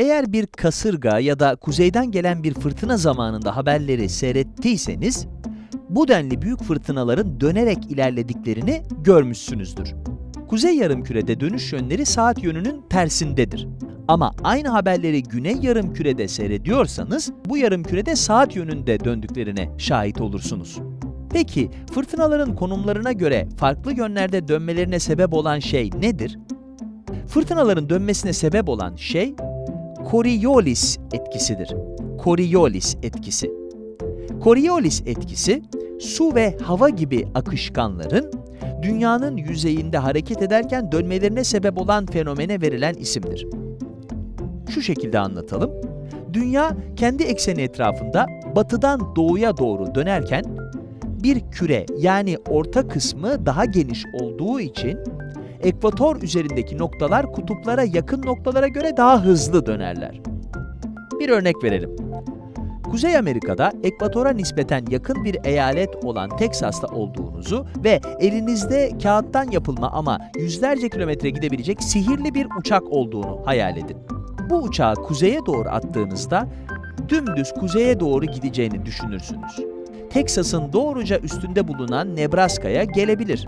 Eğer bir kasırga ya da kuzeyden gelen bir fırtına zamanında haberleri seyrettiyseniz, bu denli büyük fırtınaların dönerek ilerlediklerini görmüşsünüzdür. Kuzey yarımkürede dönüş yönleri saat yönünün tersindedir. Ama aynı haberleri güney yarımkürede seyrediyorsanız, bu yarımkürede saat yönünde döndüklerine şahit olursunuz. Peki, fırtınaların konumlarına göre farklı yönlerde dönmelerine sebep olan şey nedir? Fırtınaların dönmesine sebep olan şey, Coriolis etkisidir. Coriolis etkisi. Coriolis etkisi, su ve hava gibi akışkanların dünyanın yüzeyinde hareket ederken dönmelerine sebep olan fenomene verilen isimdir. Şu şekilde anlatalım. Dünya kendi ekseni etrafında batıdan doğuya doğru dönerken bir küre yani orta kısmı daha geniş olduğu için ekvator üzerindeki noktalar kutuplara yakın noktalara göre daha hızlı dönerler. Bir örnek verelim. Kuzey Amerika'da ekvatora nispeten yakın bir eyalet olan Teksas'ta olduğunuzu ve elinizde kağıttan yapılma ama yüzlerce kilometre gidebilecek sihirli bir uçak olduğunu hayal edin. Bu uçağı kuzeye doğru attığınızda dümdüz kuzeye doğru gideceğini düşünürsünüz. Teksas'ın doğruca üstünde bulunan Nebraska'ya gelebilir.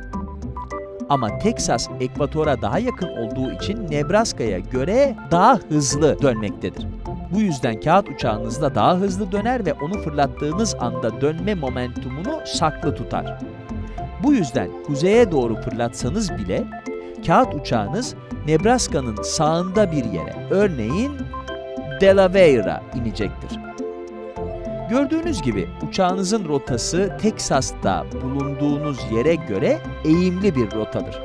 Ama Teksas ekvatora daha yakın olduğu için Nebraska'ya göre daha hızlı dönmektedir. Bu yüzden kağıt uçağınızda daha hızlı döner ve onu fırlattığınız anda dönme momentumunu saklı tutar. Bu yüzden kuzeye doğru fırlatsanız bile kağıt uçağınız Nebraska'nın sağında bir yere, örneğin Delaware'a inecektir. Gördüğünüz gibi uçağınızın rotası Teksas'ta bulunduğunuz yere göre eğimli bir rotadır.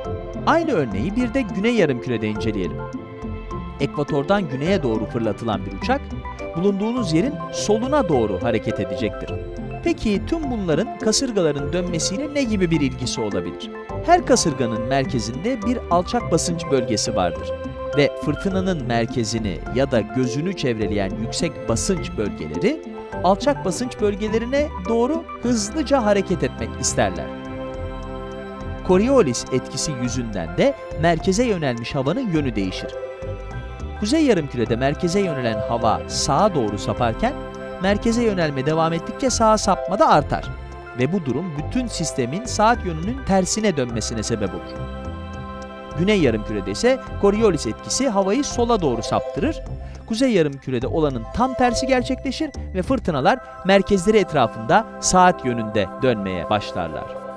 Aynı örneği bir de güney yarımkürede inceleyelim. Ekvatordan güneye doğru fırlatılan bir uçak, bulunduğunuz yerin soluna doğru hareket edecektir. Peki tüm bunların kasırgaların dönmesiyle ne gibi bir ilgisi olabilir? Her kasırganın merkezinde bir alçak basınç bölgesi vardır ve fırtınanın merkezini ya da gözünü çevreleyen yüksek basınç bölgeleri alçak basınç bölgelerine doğru hızlıca hareket etmek isterler. Coriolis etkisi yüzünden de merkeze yönelmiş havanın yönü değişir. Kuzey yarımkürede merkeze yönelen hava sağa doğru saparken, merkeze yönelme devam ettikçe sağa sapma da artar. Ve bu durum bütün sistemin saat yönünün tersine dönmesine sebep olur. Güney yarımkürede ise Coriolis etkisi havayı sola doğru saptırır. Kuzey yarımkürede olanın tam tersi gerçekleşir ve fırtınalar merkezleri etrafında saat yönünde dönmeye başlarlar.